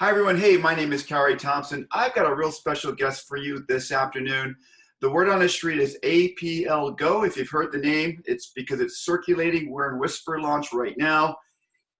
Hi, everyone. Hey, my name is Cowrie Thompson. I've got a real special guest for you this afternoon. The word on the street is APL Go. If you've heard the name, it's because it's circulating. We're in Whisper launch right now.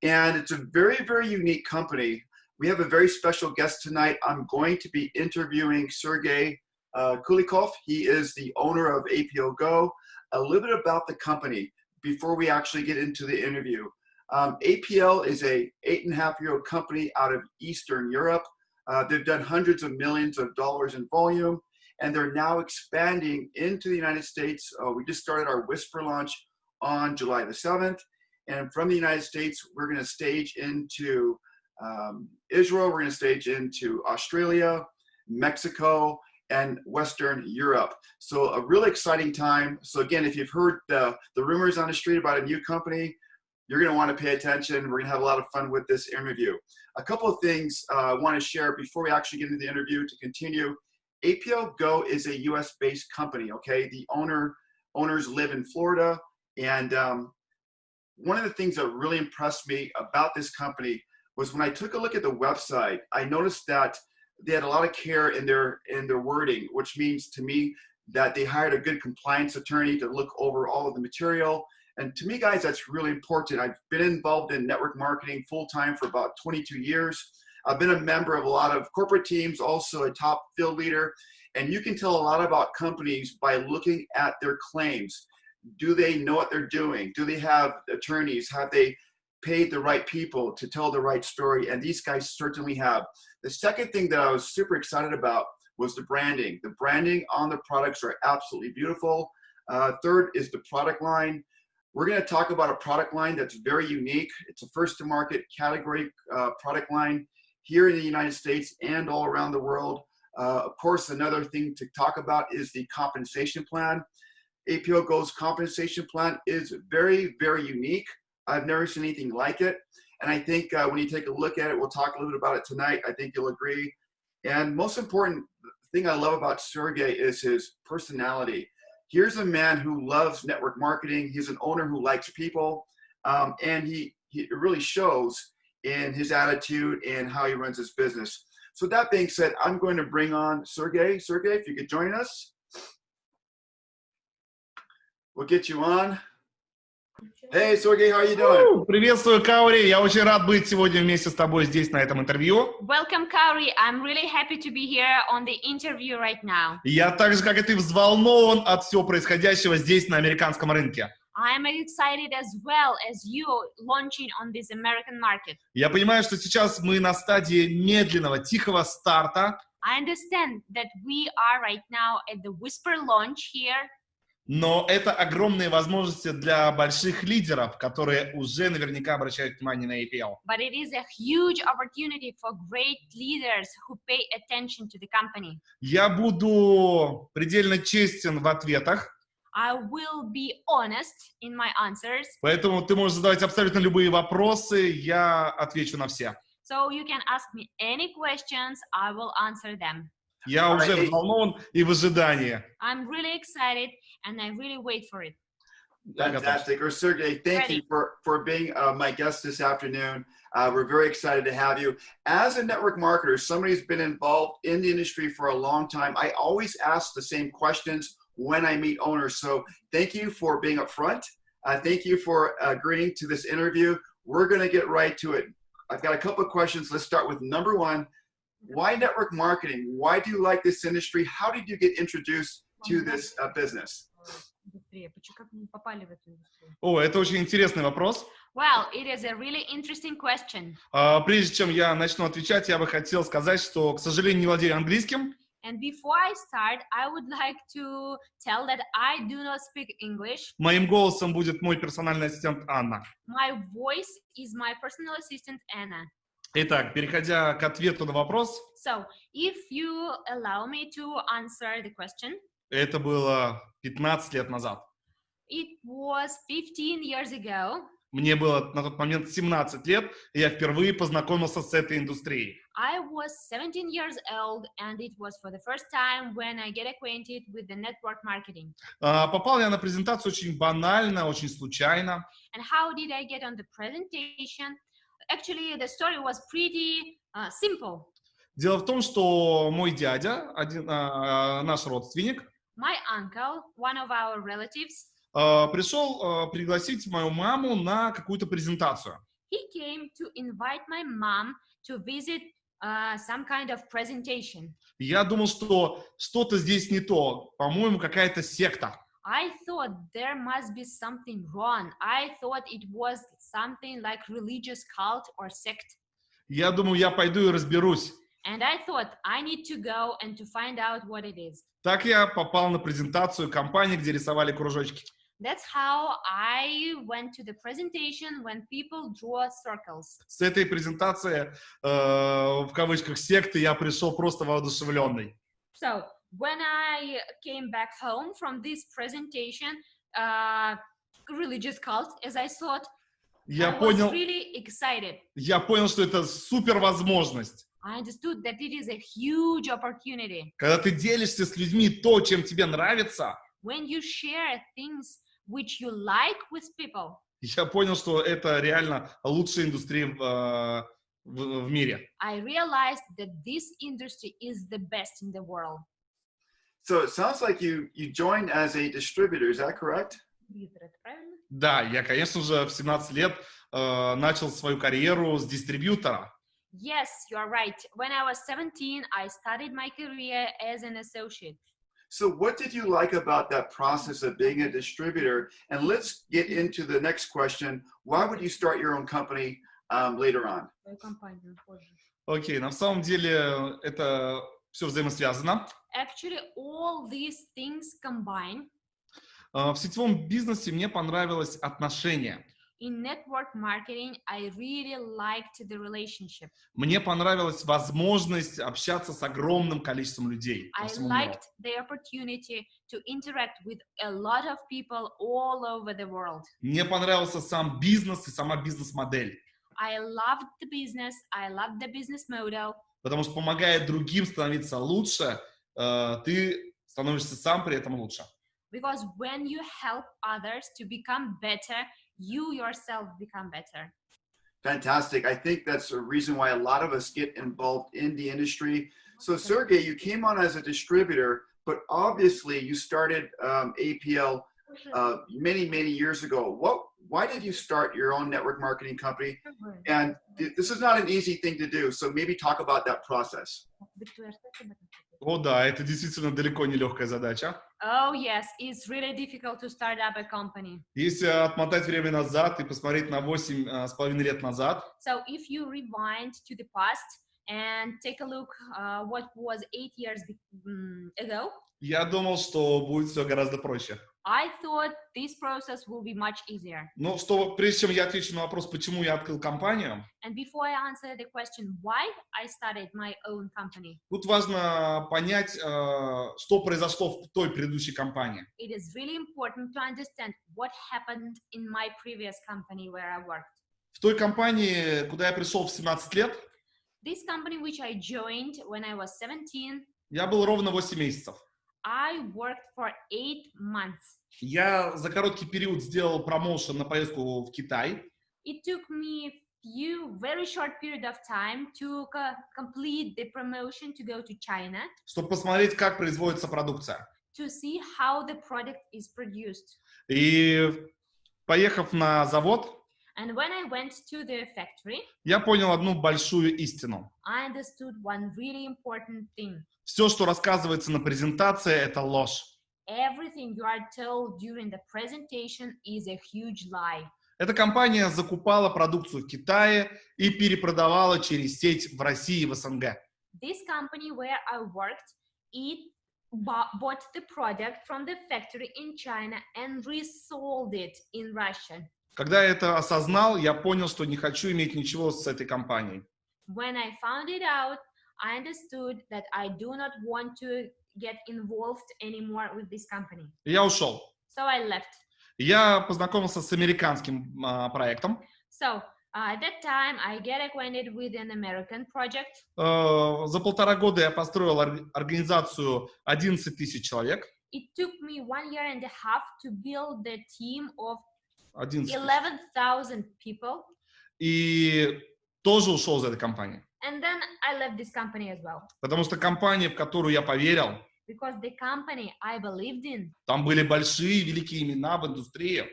And it's a very, very unique company. We have a very special guest tonight. I'm going to be interviewing Sergey uh, Kulikov. He is the owner of APL Go. A little bit about the company before we actually get into the interview. Um, APL is a eight and a half year old company out of Eastern Europe. Uh, they've done hundreds of millions of dollars in volume, and they're now expanding into the United States. Uh, we just started our Whisper launch on July the 7th. And from the United States, we're going to stage into um, Israel, we're going to stage into Australia, Mexico, and Western Europe. So a really exciting time. So again, if you've heard the, the rumors on the street about a new company, you're going to want to pay attention. We're going to have a lot of fun with this interview. A couple of things uh, I want to share before we actually get into the interview to continue. APL Go is a US based company, okay? The owner owners live in Florida. And um, one of the things that really impressed me about this company was when I took a look at the website, I noticed that they had a lot of care in their in their wording, which means to me that they hired a good compliance attorney to look over all of the material and to me, guys, that's really important. I've been involved in network marketing full time for about 22 years. I've been a member of a lot of corporate teams, also a top field leader. And you can tell a lot about companies by looking at their claims. Do they know what they're doing? Do they have attorneys? Have they paid the right people to tell the right story? And these guys certainly have. The second thing that I was super excited about was the branding. The branding on the products are absolutely beautiful. Uh, third is the product line. We're going to talk about a product line that's very unique. It's a first to market category uh, product line here in the United States and all around the world. Uh, of course, another thing to talk about is the compensation plan. APL Go's compensation plan is very, very unique. I've never seen anything like it. And I think uh, when you take a look at it, we'll talk a little bit about it tonight. I think you'll agree. And most important thing I love about Sergey is his personality here's a man who loves network marketing. He's an owner who likes people, um, and he, he really shows in his attitude and how he runs his business. So that being said, I'm going to bring on Sergey. Sergey, if you could join us, we'll get you on. Hey, Sergey, how are you doing? Приветствую, Каури. Я очень рад быть сегодня вместе с тобой здесь, на этом интервью. Welcome, Kauri. I'm really happy to be here on the interview right now. Я так же, как и ты, взволнован от всего происходящего здесь, на американском рынке. I am excited as well as you launching on this American market. Я понимаю, что сейчас мы на стадии медленного, тихого старта. I understand that we are right now at the whisper launch here но это огромные возможности для больших лидеров, которые уже наверняка обращают внимание на APL. But it is a huge opportunity for great leaders who pay attention to the company. Я буду предельно честен в ответах. I will be honest in my answers. Поэтому ты можешь задавать абсолютно любые вопросы, я отвечу на все. So you can ask me any questions, I will answer them. Я уже взволнован и в ожидании. I'm really excited and I really wait for it. Fantastic. Or Sergey, thank Ready. you for, for being uh, my guest this afternoon. Uh, we're very excited to have you. As a network marketer, somebody who's been involved in the industry for a long time, I always ask the same questions when I meet owners. So thank you for being upfront. Uh, thank you for agreeing to this interview. We're going to get right to it. I've got a couple of questions. Let's start with number one. Why network marketing? Why do you like this industry? How did you get introduced to this uh, business? О, это очень интересный вопрос. Well, it is a really interesting question. Uh, прежде чем я начну отвечать, я бы хотел сказать, что, к сожалению, не владею английским. And before I start, I would like to tell that I do not speak English. Моим голосом будет мой персональный ассистент Анна. My voice is my personal assistant Anna. Итак, переходя к ответу на вопрос. So, if you allow me to answer the question. Это было 15 лет назад. It was 15 years ago. Мне было на тот момент 17 лет, и я впервые познакомился с этой индустрией. I was 17 years old, and it was for the first time when I get acquainted with the network marketing. Uh, попал я на презентацию очень банально, очень случайно. And how did I get on the presentation? actually, the story was pretty uh, simple. Дело в том, что мой дядя, один, а, наш родственник, My uncle, one of our relatives, а, пришел а, пригласить мою маму на какую-то презентацию. he came to invite my mom to visit uh, some kind of presentation. Я думал, что что-то здесь не то. По-моему, какая-то секта. I thought there must be something wrong. I thought it was something like religious cult or sect. Я думаю, я пойду и разберусь. And I thought I need to go and to find out what it is. Так я попал на презентацию компании, где рисовали кружочки. That's how I went to the presentation when people draw circles. С этой презентации, э, в кавычках, секты я пришел просто воодушевленный. So when I came back home from this presentation, uh, religious cult, as I thought, Я I was понял, really excited. я понял, что это супер возможность. I understood that it is a huge opportunity. Когда ты делишься с людьми то, чем тебе нравится, When you share things which you like with people, я понял, что это реально лучшая индустрия в, э, в- в мире. I realized that this industry is the best in the world. So it sounds like you you joined as a distributor. Is that correct? Да, я, конечно же, в 17 лет э, начал свою карьеру с дистрибьютора. Yes, you are right. When I was 17, I started my career as an associate. So what did you like about that process of being a distributor? And let's get into the next question. Why would you start your own company um, later on? Окей, на самом деле это все взаимосвязано. Actually, all these things combine. Э, в сетевом бизнесе мне понравилось отношение. In network marketing, I really liked the relationship. Мне понравилась возможность общаться с огромным количеством людей. I liked the opportunity to interact with a lot of people all over the world. Мне понравился сам бизнес и сама бизнес-модель. I loved the business, I loved the business model Потому что помогая другим становиться лучше, э, ты становишься сам при этом лучше. because when you help others to become better, you yourself become better. Fantastic. I think that's a reason why a lot of us get involved in the industry. So Sergey, you came on as a distributor, but obviously you started um, APL uh, many, many years ago. What? Why did you start your own network marketing company? And th- this is not an easy thing to do. So maybe talk about that process. О да, это действительно далеко не легкая задача. Oh, yes, it's really difficult to start up a company. Если отмотать время назад и посмотреть на 8 э, с половиной лет назад, So if you rewind to the past and take a look uh, what was eight years be- mm, ago, я думал, что будет все гораздо проще. I thought this process will be much easier. Но что, прежде чем я отвечу на вопрос, почему я открыл компанию, And before I answer the question why I started my own company, тут важно понять, э, что произошло в той предыдущей компании. it is really important to understand what happened in my previous company where I worked. В той компании, куда я пришел в 17 лет, This company which I joined when I was 17, я был ровно 8 месяцев. I worked for eight months. Я за короткий период сделал промоушен на поездку в Китай. It took me few very short period of time to co- complete the promotion to go to China чтобы посмотреть, как производится продукция. to see how the product is produced. И поехав на завод, And when I went to the factory, я понял одну большую истину. I understood one really important thing. Все, что рассказывается на презентации, это ложь. Everything you are told during the presentation is a huge lie. Эта компания закупала продукцию в Китае и перепродавала через сеть в России и в СНГ. This company where I worked, it bo- bought the product from the factory in China and resold it in Russia. Когда я это осознал, я понял, что не хочу иметь ничего с этой компанией. When I found it out, I understood that I do not want to get involved anymore with this company. И я ушел. So I left. Я познакомился с американским а, проектом. So uh, at that time, I get acquainted with an American project. Э, За полтора года я построил ор- организацию 11 тысяч человек. It took me one year and a half to build the team of 11 тысяч. 11,000 people. И тоже ушел из этой компании. And then I left this company as well. Потому что компания, в которую я поверил, Because the company I believed in, там были большие, великие имена в индустрии.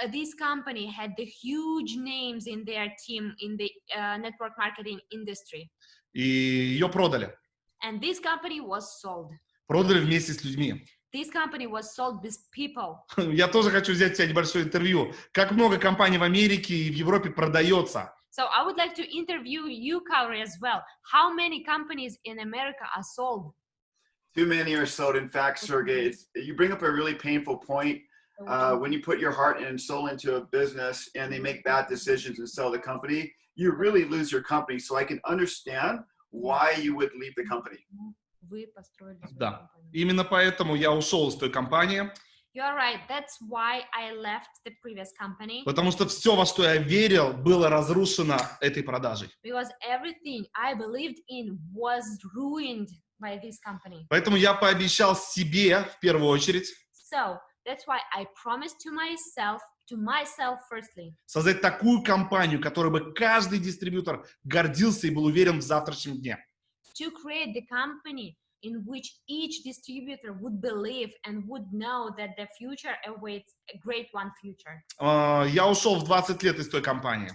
uh, this company had the huge names in their team in the uh, network marketing industry. И ее продали. And this company was sold. Продали вместе с людьми. This company was sold with people. Я тоже хочу взять у тебя небольшое интервью. Как много компаний в Америке и в Европе продается? So I would like to interview you, Kauri, as well. How many companies in America are sold? Too many are sold. In fact, Sergey, it's, you bring up a really painful point. Uh, when you put your heart and soul into a business and they make bad decisions and sell the company, you really lose your company. So I can understand why you would leave the company. Вы построили свою Да. компанию. Именно поэтому я ушел из той компании, You're right. That's why I left the previous company потому что все, во что я верил, было разрушено этой продажей. because everything I believed in was ruined by this company. Поэтому я пообещал себе, в первую очередь, So that's why I promised to myself, to myself firstly, создать такую компанию, которой бы каждый дистрибьютор гордился и был уверен в завтрашнем дне. To create the company in which each distributor would believe and would know that the future awaits a great one future. А, Я ушел в 20 лет из той компании.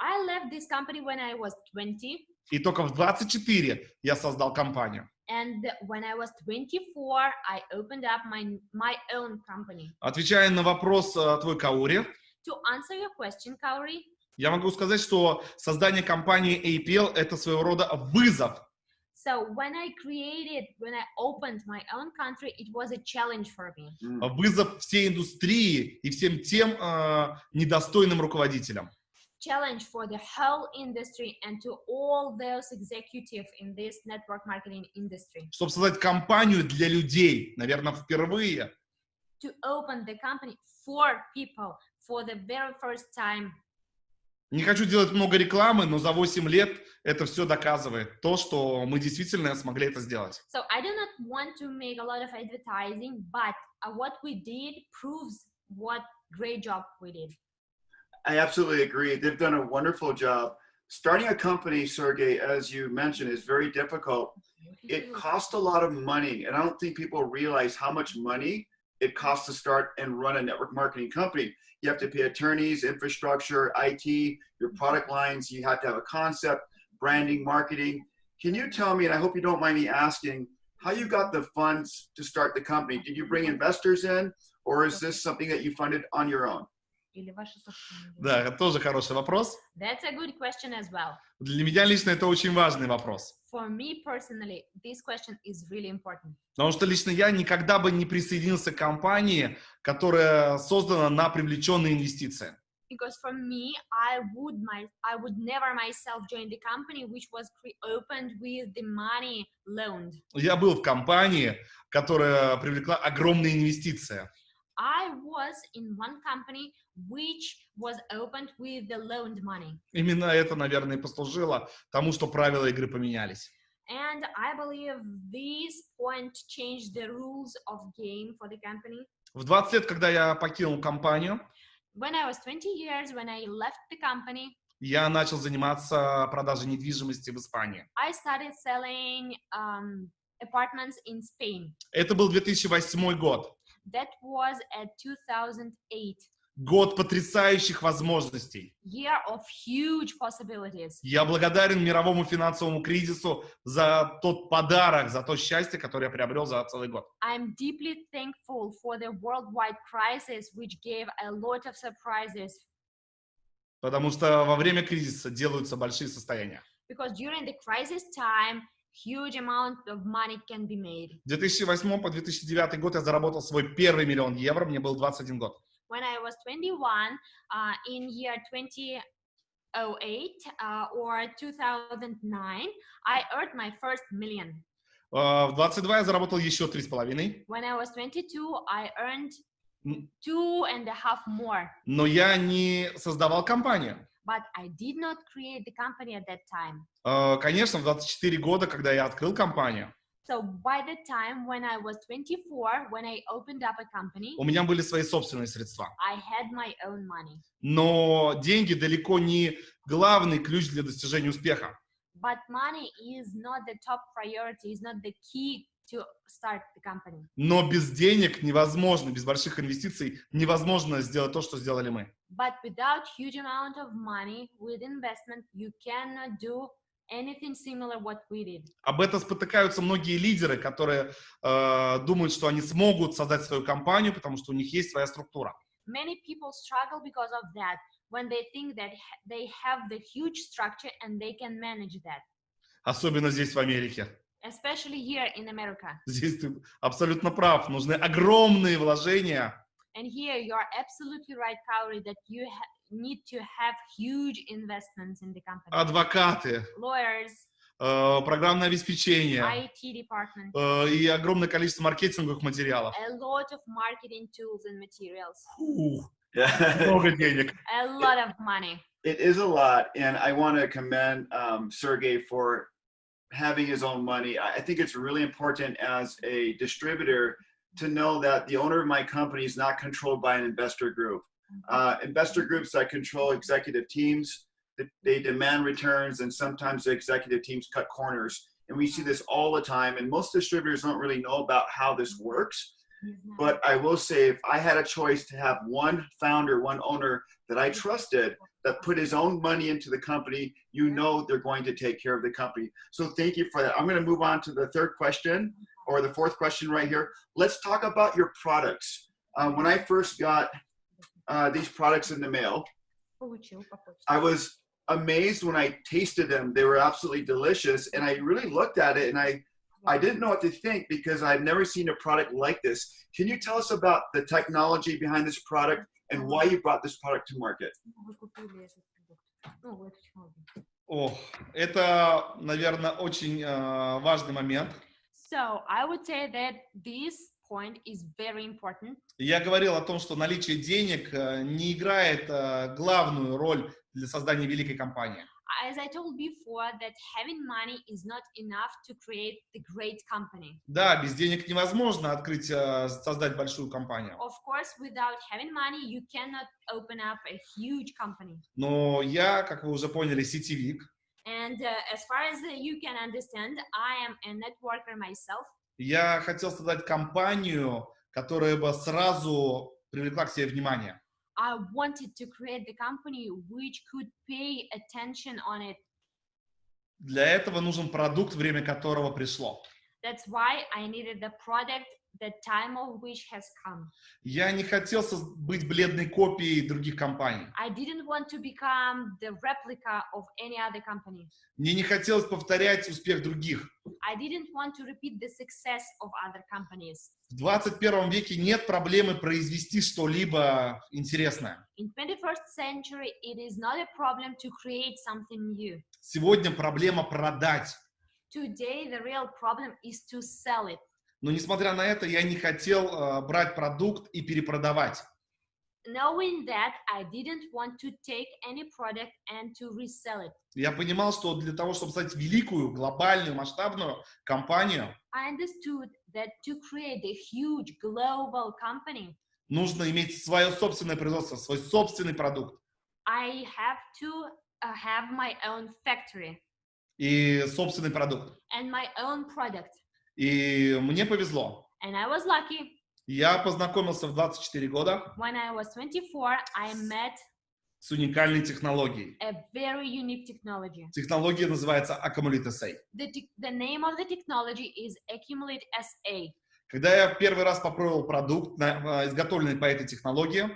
I left this company when I was 20, И только в 24 я создал компанию. and when I was 24, I opened up my my own company. Отвечая на вопрос э, твой Каури, To answer your question, Kauri, я могу сказать, что создание компании APL это своего рода вызов. so when I created, when I opened my own country, it was a challenge for me. Mm. Вызов всей индустрии и всем тем э, недостойным руководителям. Challenge for the whole industry and to all those executives in this network marketing industry. Чтобы создать компанию для людей, наверное, впервые. to open the company for people for the very first time. Не хочу делать много рекламы, но за 8 лет это все доказывает то, что мы действительно смогли это сделать. So I do not want to make a lot of advertising, but uh, what we did proves what great job we did. I absolutely agree. They've done a wonderful job. Starting a company, Sergey, as you mentioned, is very difficult. It costs a lot of money, and I don't think people realize how much money it costs to start and run a network marketing company. You have to pay attorneys, infrastructure, IT, your product lines. You have to have a concept, branding, marketing. Can you tell me, and I hope you don't mind me asking, how you got the funds to start the company? Did you bring investors in, or is this something that you funded on your own? Или ваши собственные деньги? Да, это тоже хороший вопрос. That's a good question as well. Для меня лично это очень важный вопрос. For me personally, this question is really important Потому что лично я никогда бы не присоединился к компании, которая создана на привлеченные инвестиции. because for me, I would my I would never myself join the company which was opened with the money loaned. Я был в компании, которая привлекла огромные инвестиции. Именно это, наверное, и послужило тому, что правила игры поменялись. And I believe this point changed the rules of game for the company. В 20 лет, когда я покинул компанию, When I was 20 years, when I left the company, я начал заниматься продажей недвижимости в Испании. I started selling um, apartments in Spain. Это был 2008 год. That was at 2008, Год потрясающих возможностей. year of huge possibilities. Я благодарен мировому финансовому кризису за тот подарок, за то счастье, которое я приобрел за целый год. I'm deeply thankful for the worldwide crisis, which gave a lot of surprises. Потому что во время кризиса делаются большие состояния. Because during the crisis time, huge amount of money can be made. В 2008 по 2009 год я заработал свой первый миллион евро, мне был 21 год. When I was 21, uh, in year 2008 uh, or 2009, I earned my first million. Э, В 22 я заработал еще 3,5, When I was 22, I earned М. two and a half more. но я не создавал компанию. But I did not create the company at that time. Э, Конечно, в 24 года, когда я открыл компанию, So by the time when I was 24, when I opened up a company, У меня были свои собственные средства. I had my own money. Но деньги далеко не главный ключ для достижения успеха. But money is not the top priority, is not the key to start the company. Но без денег невозможно, без больших инвестиций невозможно сделать то, что сделали мы. But without huge amount of money, with investment, you cannot do anything similar what we did. Об этом спотыкаются многие лидеры, которые э, думают, что они смогут создать свою компанию, потому что у них есть своя структура. Many people struggle because of that when they think that ha- they have the huge structure and they can manage that, Особенно здесь, в Америке. Especially here in America. Здесь ты абсолютно прав. Нужны огромные вложения, And here you are absolutely right, Kauri, that you ha- need to have huge investments in the company. адвокаты, Lawyers, э, программное обеспечение IT department, э, и огромное количество маркетинговых материалов. a lot of marketing tools and materials, Фух, много денег. a lot of money. It is a lot, and I want to commend um, Sergey for having his own money. I think it's really important as a distributor to know that the owner of my company is not controlled by an investor group. Uh, investor groups that control executive teams, they demand returns, and sometimes the executive teams cut corners. And we see this all the time, and most distributors don't really know about how this works. But I will say, if I had a choice to have one founder, one owner that I trusted that put his own money into the company, you know they're going to take care of the company. So thank you for that. I'm going to move on to the third question or the fourth question right here. Let's talk about your products. Uh, when I first got uh, these products in the mail, I was amazed when I tasted them. They were absolutely delicious. And I really looked at it and I, I didn't know what to think because I've never seen a product like this. Can you tell us about the technology behind this product and why you brought this product to market? Ну, технологию. О, это, наверное, очень э, важный момент. So I would say that this point is very important. Я говорил о том, что наличие денег э, не играет э, главную роль для создания великой компании. As I told before, that having money is not enough to create the great company. Да, без денег невозможно открыть, э, создать большую компанию. Of course, without having money, you cannot open up a huge company. Но я, как вы уже поняли, сетевик. And uh, as far as uh, you can understand, I am a networker myself. Я хотел создать компанию, которая бы сразу привлекла к себе внимание. I wanted to create the company which could pay attention on it. Для этого нужен продукт, время которого пришло. That's why I needed the product, the time of which has come. Я не хотел быть бледной копией других компаний. I didn't want to become the replica of any other company. Мне не хотелось повторять успех других. I didn't want to repeat the success of other companies. В 21 веке нет проблемы произвести что-либо интересное. In 21st century, it is not a problem to create something new. Сегодня проблема продать. Today, the real problem is to sell it. Но несмотря на это, я не хотел э, брать продукт и перепродавать. Knowing that, I didn't want to take any product and to resell it. Я понимал, что для того, чтобы стать великую, глобальную, масштабную компанию, I understood that to create a huge global company, нужно иметь свое собственное производство, свой собственный продукт I have to uh, have my own factory и собственный продукт. and my own product. И мне повезло. And I was lucky. Я познакомился в 24 года When I was 24, I met с уникальной технологией. a very unique technology. Технология называется Accumulate SA. The, the name of the technology is Accumulate SA. Когда я первый раз попробовал продукт, э, изготовленный по этой технологии,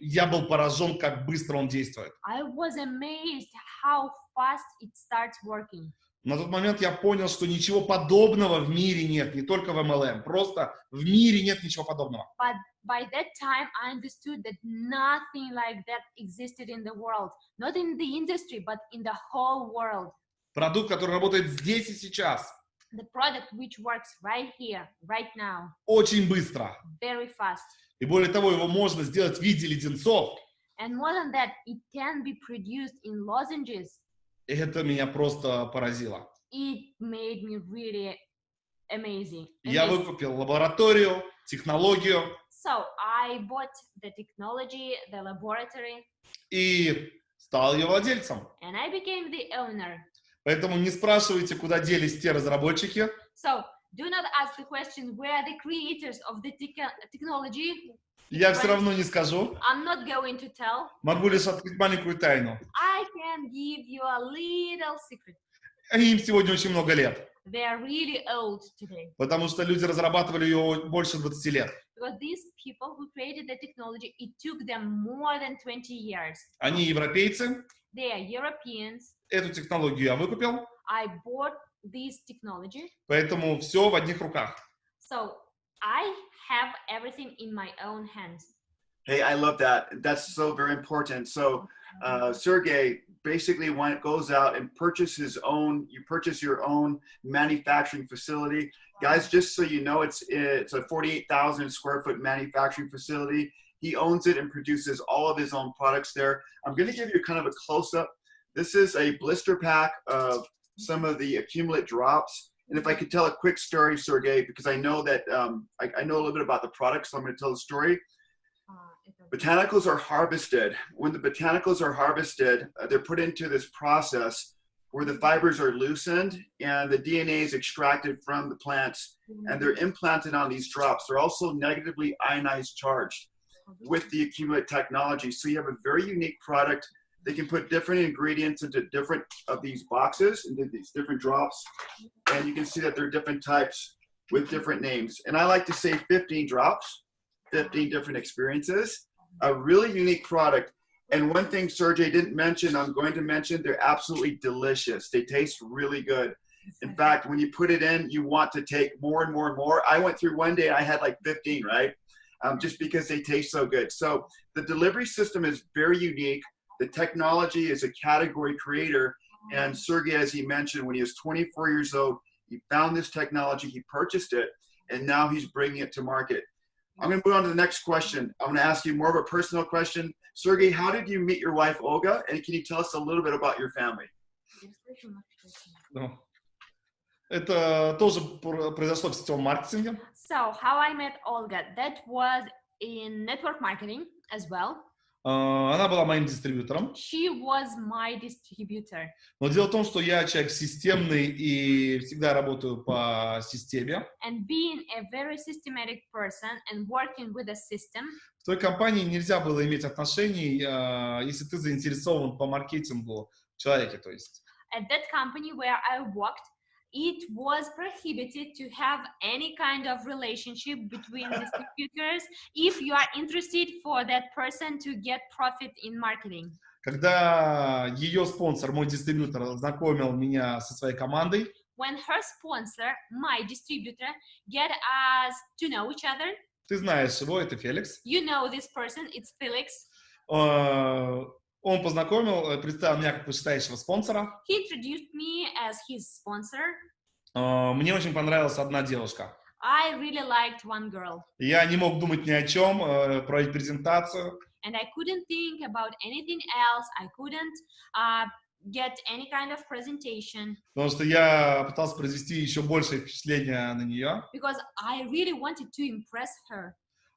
я был поражен, как быстро он действует. На тот момент я понял, что ничего подобного в мире нет, не только в MLM, просто в мире нет ничего подобного. But by that time, I understood that nothing like that existed in the world, not in the industry, but in the whole world. Продукт, который работает здесь и сейчас, The product which works right here, right now, очень быстро. very fast. И более того, его можно сделать в виде леденцов. And more than that, it can be produced in lozenges. И это меня просто поразило. It made me really amazing. Я amazing. выкупил лабораторию, технологию So I bought the technology, the laboratory, и стал ее владельцем. and I became the owner. Поэтому не спрашивайте, куда делись те разработчики. So do not ask the question where the creators of the technology. Я все равно не скажу. I'm not going to tell. Могу лишь открыть маленькую тайну. I can give you a little secret. Им сегодня очень много лет, They are really old today потому что люди разрабатывали ее больше 20 лет. because these people who created the technology, it took them more than 20 years. Они европейцы. They are Europeans. Эту технологию я выкупил, I bought this technology, поэтому все в одних руках. so I have everything in my own hands. Hey, I love that. That's so very important. So, uh, Sergey basically when it goes out and purchase his own, you purchase your own manufacturing facility. Guys, just so you know, it's it's a 48,000 square foot manufacturing facility. He owns it and produces all of his own products there. I'm going to give you kind of a close up. this is a blister pack of some of the accumulate drops. And if I could tell a quick story, Sergey, because I know that um, I, I know a little bit about the product, so I'm going to tell the story. Botanicals are harvested. When the botanicals are harvested, uh, they're put into this process where the fibers are loosened and the DNA is extracted from the plants and they're implanted on these drops. They're also negatively ionized charged with the accumulate technology. So you have a very unique product. They can put different ingredients into different of these boxes, into these different drops. And you can see that they're different types with different names. And I like to say 15 drops, 15 different experiences. A really unique product. And one thing Sergey didn't mention, I'm going to mention, they're absolutely delicious. They taste really good. In fact, when you put it in, you want to take more and more and more. I went through one day, I had like 15, right? Um, just because they taste so good. So the delivery system is very unique. The technology is a category creator. And Sergey, as he mentioned, when he was 24 years old, he found this technology, he purchased it, and now he's bringing it to market. I'm going to move on to the next question. I'm going to ask you more of a personal question. Sergey, how did you meet your wife, Olga? And can you tell us a little bit about your family? Ну, Это тоже пр- произошло в сетевом маркетинге. So how I met Olga, that was in network marketing as well. А, Она была моим дистрибьютором. She was my distributor. Но дело в том, что я человек системный и всегда работаю по системе. And being a very systematic person and working with a system, В той компании нельзя было иметь отношений, а, если ты заинтересован по маркетингу в человеке, то есть. at that company where I worked, it was prohibited to have any kind of relationship between distributors if you are interested for that person to get profit in marketing. Когда ее спонсор, мой дистрибьютор, знакомил меня со своей командой, When her sponsor, my distributor, get us to know each other, ты знаешь его, это Феликс, you know this person, it's Felix. А, он познакомил, э, представил меня как вышестоящего спонсора. He introduced me as his sponsor. А, Мне очень понравилась одна девушка. I really liked one girl, Я не мог думать ни о чем, э, проводить презентацию. and I couldn't think about anything else. I couldn't uh, get any kind of presentation Потому что я пытался произвести еще большее впечатление на нее. because I really wanted to impress her.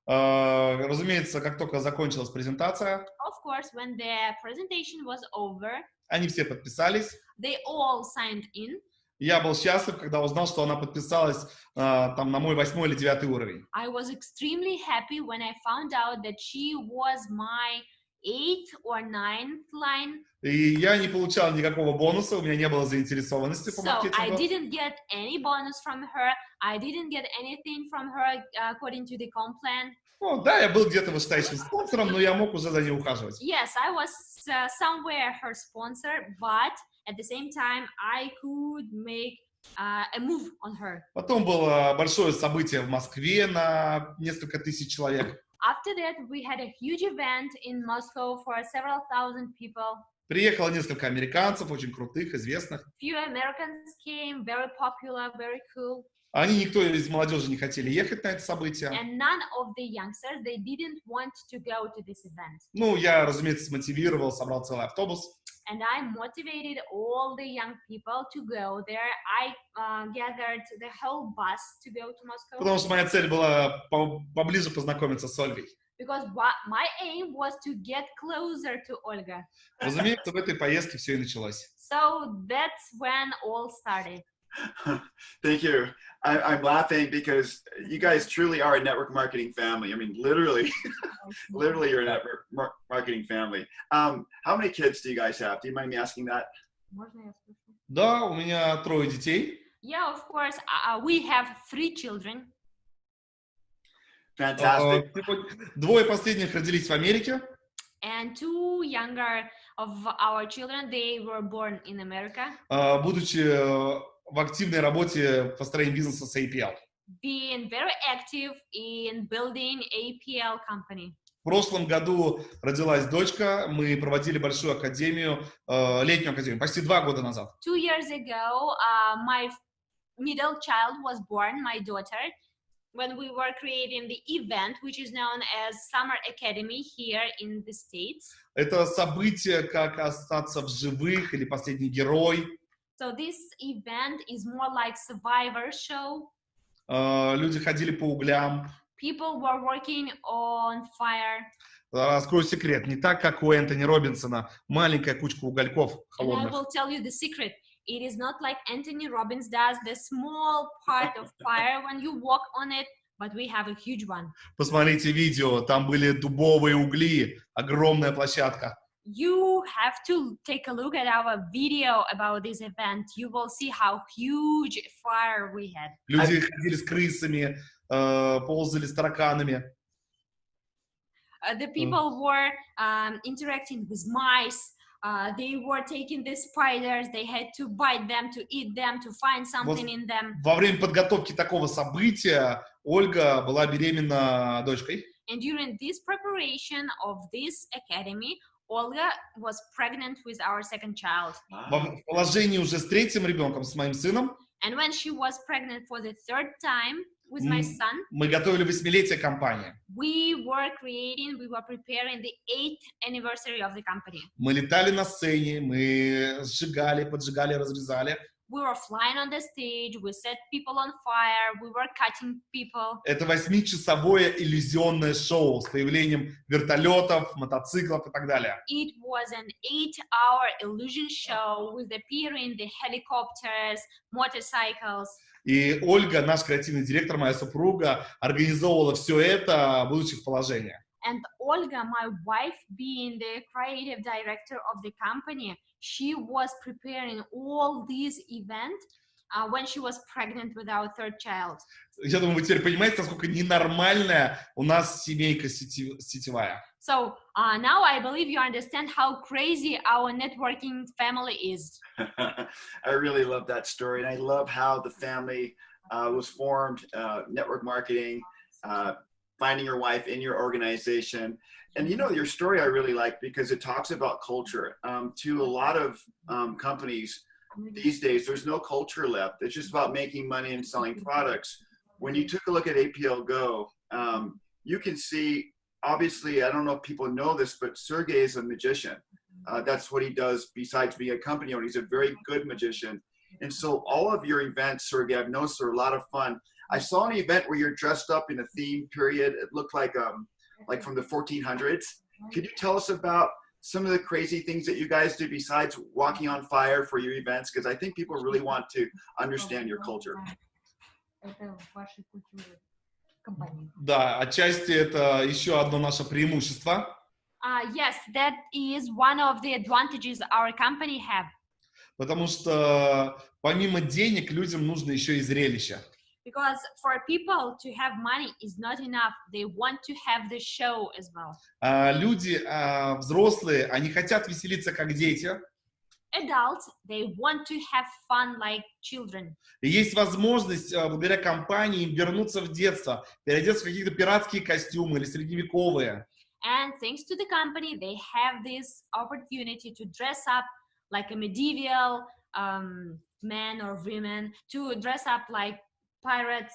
А, Разумеется, как только закончилась презентация, Of course, when the presentation was over, они все подписались. they all signed in. Я был счастлив, когда узнал, что она подписалась а, там на мой восьмой или девятый уровень. I was extremely happy when I found out that she was my eighth or ninth line. И я не получал никакого бонуса, у меня не было заинтересованности по So I маркетингу. didn't get any bonus from her. I didn't get anything from her uh, according to the comp plan. Ну, да, я был где-то вышестоящим спонсором, но я мог уже за ней ухаживать. Yes, I was uh, somewhere her sponsor, but at the same time, I could make uh, a move on her. Потом было большое событие в Москве на несколько тысяч человек. After that, we had a huge event in Moscow for several thousand people. Приехало несколько американцев, очень крутых, известных. Few Americans came, very popular, very cool, Они, никто из молодежи не хотели ехать на это событие. and none of the youngsters they didn't want to go to this event. Ну, я, разумеется, смотивировал, собрал целый автобус. and I motivated all the young people to go there. I uh, gathered the whole bus to go to Moscow Потому что моя цель была по- поближе познакомиться с Ольгой. because what my aim was to get closer to Olga. Разумеется, в этой поездке все и началось. So that's when all started. Thank you. I, I'm laughing because you guys truly are a network marketing family. I mean, literally, literally, you're a network mar- marketing family. Um, how many kids do you guys have? Do you mind me asking that? Можно я спрошу? Да, у меня трое детей. Yeah, of course. Uh, we have three children. Fantastic. Э, сегодня- Двое последних родились в Америке. and two younger of our children they were born in america э, будучи э, в активной работе в построении бизнеса с APL. being very active in building apl company В прошлом году родилась дочка, мы проводили большую академию, э, летнюю академию, почти два года назад. two years ago uh, my middle child was born my daughter when we were creating the event which is known as summer academy here in the states Это событие, как остаться в живых или последний герой. So this event is more like survivor show Э, Люди ходили по углям. people were working on fire Раскрою секрет, не так, как у Энтони Робинсона, маленькая кучка угольков And I холодных. will tell you the secret. It is not like Anthony Robbins does the small part of fire when you walk on it, but we have a huge one. Посмотрите видео, там были дубовые угли, огромная площадка. You have to take a look at our video about this event. You will see how huge fire we had. Люди ходили с крысами, э, ползали с тараканами. Uh, the people were um, interacting with mice. Uh, they were taking the spiders. They had to bite them, to eat them, to find something in them. Во время подготовки такого события Ольга была беременна дочкой. And during this preparation of this academy, Olga was pregnant with our second child. Во в положении уже с третьим ребенком, с моим сыном, And when she was pregnant for the third time with my Mm. son, мы готовили восьмилетие компании. we were creating, we were preparing the eighth anniversary of the company. Мы летали на сцене, мы сжигали, поджигали, разрезали. We were flying on the stage, we set people on fire, we were cutting people. Это восьмичасовое иллюзионное шоу с появлением вертолетов, мотоциклов и так далее. It was an eight hour illusion show with appearing the helicopters, motorcycles. И Ольга, наш креативный директор, моя супруга, организовывала все это, будучи в положении. And Olga, my wife, being the creative director of the company, she was preparing all these events uh, when she was pregnant with our third child. Я думаю, вы теперь понимаете, насколько ненормальная у нас семейка сети- сетевая. So uh, now I believe you understand how crazy our networking family is. I really love that story, and I love how the family uh, was formed, uh, network marketing, uh, finding your wife in your organization. and you know, your story I really like because it talks about culture. Um, to a lot of um, companies these days, there's no culture left. It's just about making money and selling products. When you took a look at APL Go, um, you can see, obviously, I don't know if people know this, but Sergey is a magician. Uh, that's what he does besides being a company owner. He's a very good magician. And so all of your events, Sergey, I've noticed are a lot of fun. I saw an event where you're dressed up in a theme period. It looked like um, like from the 1400s. Could you tell us about some of the crazy things that you guys do besides walking on fire for your events? Because I think people really want to understand your culture. Это вашей культуры компании. Да, отчасти это еще одно наше преимущество. Uh, yes, that is one of the advantages our company have. Потому что помимо денег людям нужно еще и зрелище. Because for people to have money is not enough. They want to have the show as well. А, люди а, взрослые, они хотят веселиться как дети. Adults, they want to have fun like children. И есть возможность, а, благодаря компании, вернуться в детство, переодеться в какие-то пиратские костюмы или средневековые. And thanks to the company, they have this opportunity to dress up like a medieval um, man or women, to dress up like pirates.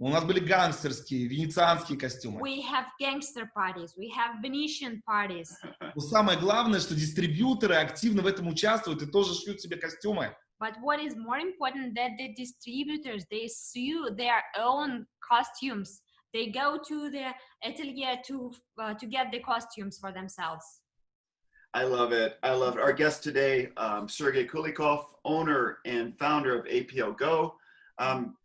У нас были гангстерские, венецианские костюмы. We have gangster parties. We have Venetian parties. Но самое главное, что дистрибьюторы активно в этом участвуют и тоже шьют себе костюмы. But what is more important that the distributors they sew their own costumes. They go to the atelier to uh, to get the costumes for themselves. I love it. I love it. Our guest today, um, Sergey Kulikov, owner and founder of APL Go. Um,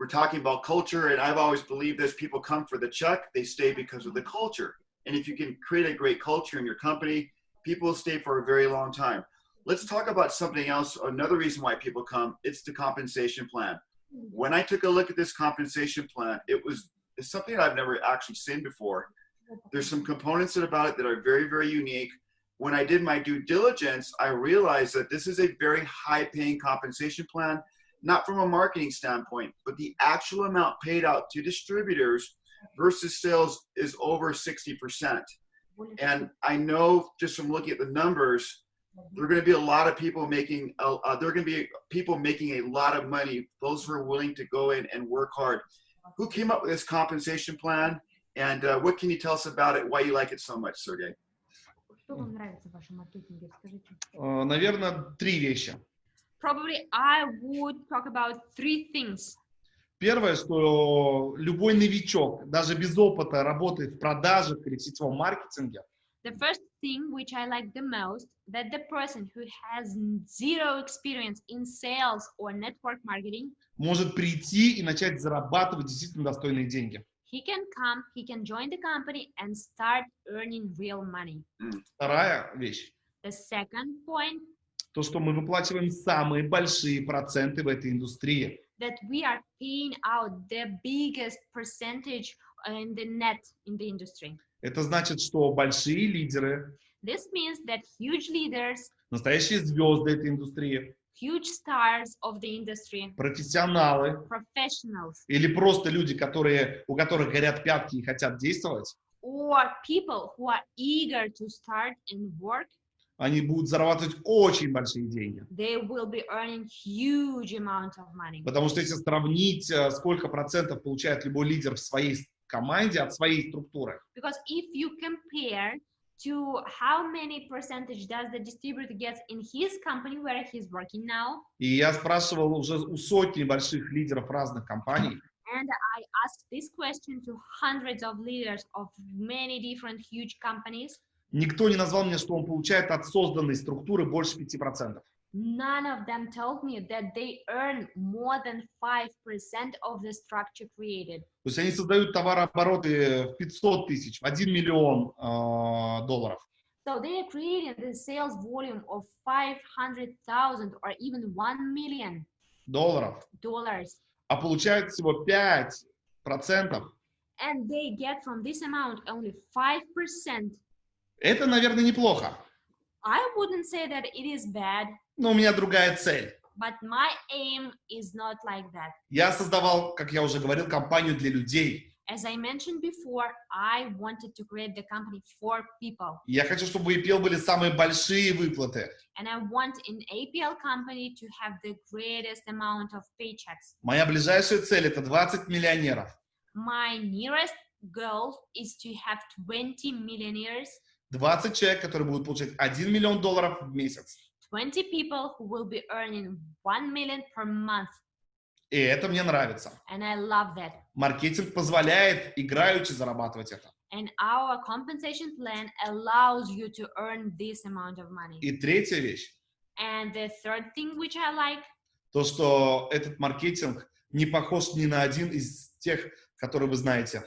we're talking about culture, and I've always believed this: people come for the check, they stay because of the culture. And if you can create a great culture in your company, people will stay for a very long time. Let's talk about something else. Another reason why people come: it's the compensation plan. When I took a look at this compensation plan, it was something I've never actually seen before. There's some components about it that are very, very unique when I did my due diligence, I realized that this is a very high paying compensation plan, not from a marketing standpoint, but the actual amount paid out to distributors versus sales is over 60%. And I know just from looking at the numbers, there are going to be a lot of people making, uh, uh, there are going to be people making a lot of money, those who are willing to go in and work hard. Who came up with this compensation plan? And uh, what can you tell us about it? Why you like it so much, Sergey? Что вам нравится в вашем маркетинге? Расскажите. Э, Наверное, три вещи. Probably I would talk about three things. Первое, что любой новичок, даже без опыта, работает в продажах или в сетевом маркетинге, The first thing which I like the most that the person who has zero experience in sales or network marketing, может прийти и начать зарабатывать действительно достойные деньги. he can come, he can join the company and start earning real money. Вторая вещь, The second point то, что мы выплачиваем самые большие проценты в этой индустрии. that we are paying out the biggest percentage in the net in the industry. Это значит, что большие лидеры, This means that huge leaders, настоящие звезды этой индустрии, huge stars of the industry, профессионалы professionals, или просто люди, которые, у которых горят пятки и хотят действовать, or people who are eager to start and work, они будут зарабатывать очень большие деньги. they will be earning huge amount of money. Потому что если сравнить, э, сколько процентов получает любой лидер в своей команде от своей структуры, Because if you compare to how many percentage does the distributor get in his company where he's working now, и я спрашивал уже у сотни больших лидеров разных компаний, and I asked this question to hundreds of leaders of many different huge companies, никто не назвал мне, что он получает от созданной структуры больше 5%. none of them told me that they earn more than 5% of the structure created. То есть они создают товарообороты в 500 тысяч, в 1 миллион э, долларов. So they are creating the sales volume of 500,000 or even 1 million долларов, dollars. а получают всего 5%. And they get from this amount only 5%. Это, наверное, неплохо. I wouldn't say that it is bad, Но у меня другая цель. but my aim is not like that. Я создавал, как я уже говорил, компанию для людей. As I mentioned before, I wanted to create the company for people. Я хочу, чтобы у EPL были самые большие выплаты. And I want in APL company to have the greatest amount of paychecks. Моя ближайшая цель это 20 миллионеров. My nearest goal is to have 20 millionaires, 20 человек, которые будут получать 1 миллион долларов в месяц. 20 people who will be earning 1 million per month. И это мне нравится. And I love that. Маркетинг позволяет играючи зарабатывать это. And our compensation plan allows you to earn this amount of money. И третья вещь, And the third thing which I like то, что этот маркетинг не похож ни на один из тех, которые вы знаете.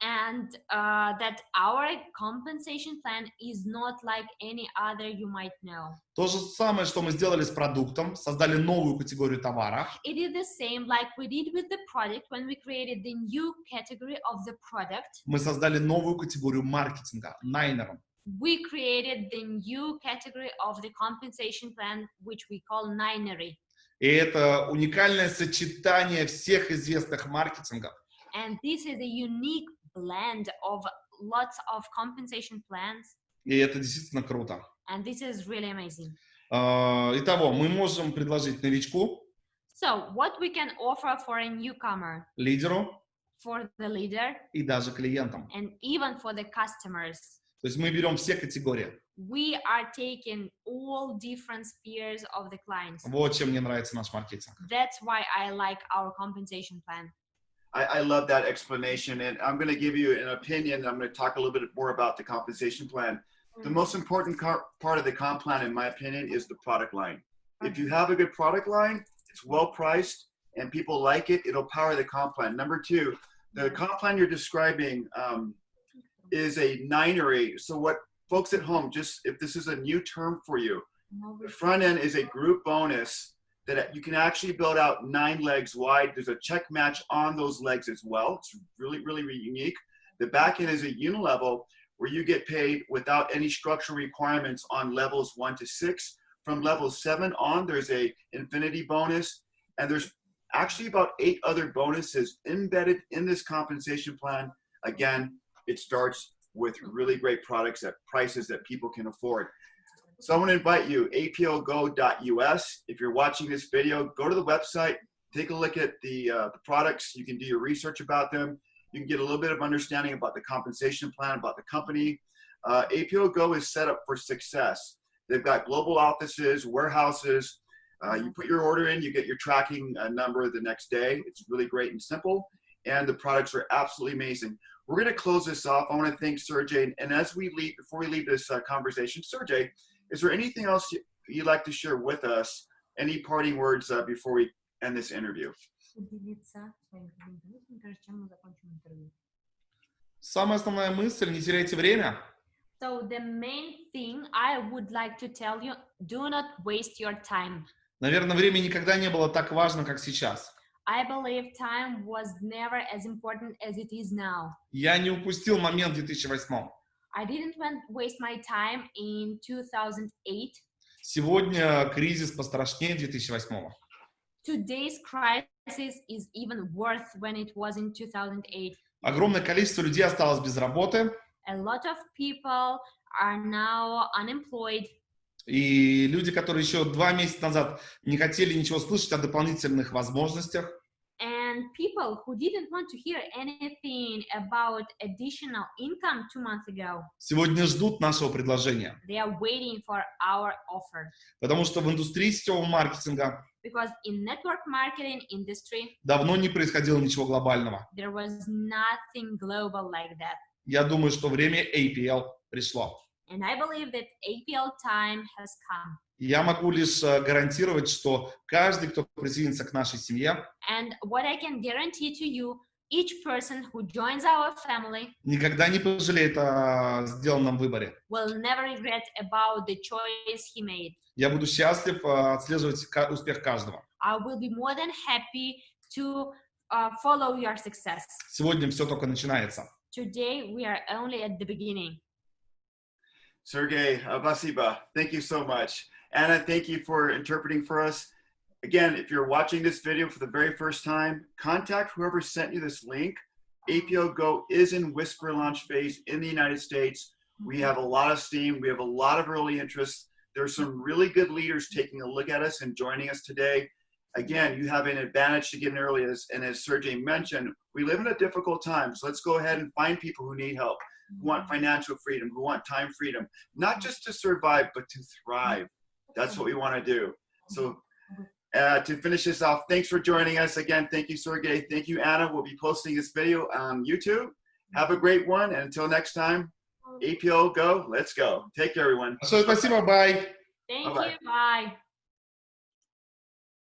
And uh, that our compensation plan is not like any other you might know. То же самое, что мы сделали с продуктом, создали новую категорию товара, It is the same like we did with the product when we created the new category of the product. мы создали новую категорию маркетинга, найнером. We created the new category of the compensation plan, which we call Ninery. И это уникальное сочетание всех известных маркетингов. And this is a unique blend of lots of compensation plans. И это действительно круто. And this is really amazing. А, Итого, мы можем предложить новичку So, what we can offer for a newcomer, лидеру for the leader, и даже клиентам. and even for the customers. То есть мы берем все категории. We are taking all different spheres of the clients. Вот чем мне нравится наш маркетинг. That's why I like our compensation plan. I, I love that explanation, and I'm going to give you an opinion. I'm going to talk a little bit more about the compensation plan. The most important car- part of the comp plan, in my opinion, is the product line. If you mm-hmm. have a good product line, it's well priced, and people like it, it'll power the comp plan. Number two, the mm-hmm. comp plan you're describing um, is a nine or eight. So, what folks at home, just if this is a new term for you, mm-hmm. the front end is a group bonus that you can actually build out nine legs wide. There's a check match on those legs as well. It's really, really, really unique. The back end is a unilevel where you get paid without any structural requirements on levels one to six. From level seven on, there's a infinity bonus, and there's actually about eight other bonuses embedded in this compensation plan. Again, it starts with really great products at prices that people can afford. So I want to invite you, aplgo.us. If you're watching this video, go to the website, take a look at the, uh, the products. You can do your research about them. You can get a little bit of understanding about the compensation plan, about the company. Uh, is set up for success. They've got global offices, warehouses. Uh, you put your order in, you get your tracking uh, number the next day. It's really great and simple. And the products are absolutely amazing. We're going to close this off. I want to thank Sergey. And as we leave, before we leave this uh, conversation, Sergey, is there anything else you- you'd like to share with us? Any parting words uh, before we end this interview? Самая основная мысль, не теряйте время. So, the main thing I would like to tell you do not waste your time. Наверное, время никогда не было так важно, как сейчас. I believe time was never as important as it is now. Я не упустил момент в 2008. I didn't want- waste my time in 2008. Сегодня кризис пострашнее 2008. Today's crisis is even worse when it was in 2008. Огромное количество людей осталось без работы, A lot of people are now unemployed, и люди, которые еще два месяца назад не хотели ничего слышать о дополнительных возможностях, and people who didn't want to hear anything about additional income two months ago, сегодня ждут нашего предложения. they are waiting for our offer. Потому что в индустрии сетевого маркетинга Because in network marketing industry, давно не происходило ничего глобального. there was nothing global like that. Я думаю, что время APL пришло. And I believe that APL time has come. Я могу лишь э, гарантировать, что каждый, кто присоединится к нашей семье, And what I can guarantee to you, each person who joins our family никогда не пожалеет о сделанном выборе. will never regret about the choice he made. Я буду счастлив э, отслеживать успех каждого. I will be more than happy to uh, follow your success. Сегодня все только начинается. Today, we are only at the beginning. Sergey Abasiba, thank you so much. Anna, thank you for interpreting for us. Again, if you're watching this video for the very first time, contact whoever sent you this link. APO Go is in whisper launch phase in the United States. We have a lot of steam. We have a lot of early interest. There's some really good leaders taking a look at us and joining us today. Again, you have an advantage to get in early, as, and as Sergey mentioned, we live in a difficult time. So let's go ahead and find people who need help, who want mm-hmm. financial freedom, who want time freedom, not just to survive, but to thrive. That's what we want to do. So uh, to finish this off, thanks for joining us again. Thank you, Sergey. Thank you, Anna. We'll be posting this video on YouTube. Have a great one. And until next time, APO, go. Let's go. Take care, everyone. Большое спасибо, бай! Thank Bye-bye. you. Bye.